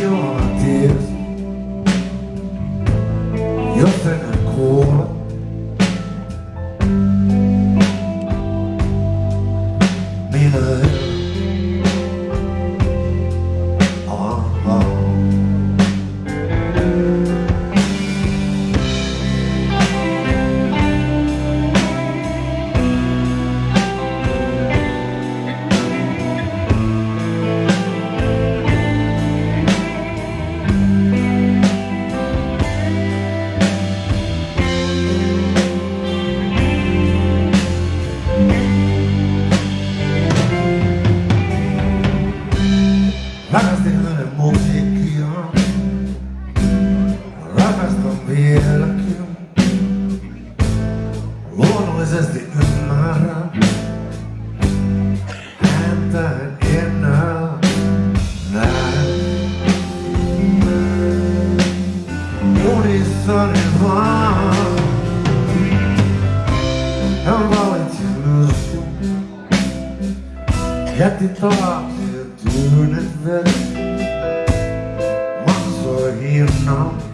You. wielkim One ze zdjęmara And that in a night One is on it one. I'm going to lose you Get the to do it better Once we're here now.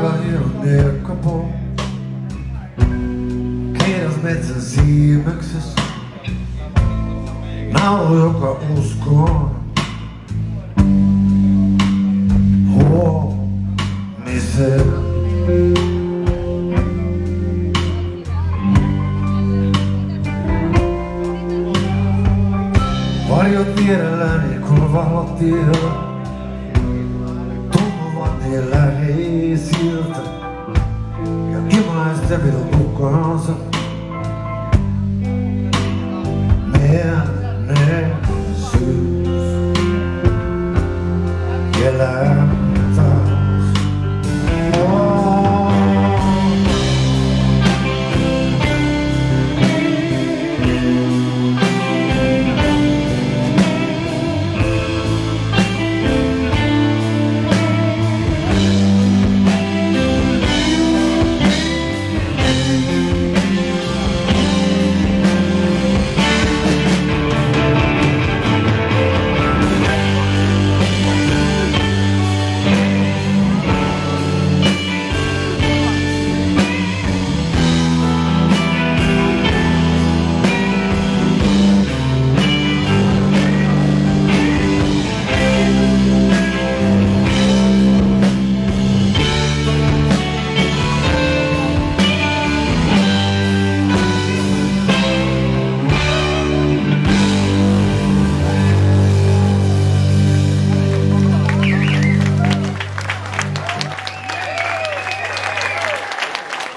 Aika hieno nirkkapuu. Kiitos metsän siimeksessä. Naulu, joka uskoo. Huomiseen. Varjot vierelläni, kun canta E o que mais deve não por causa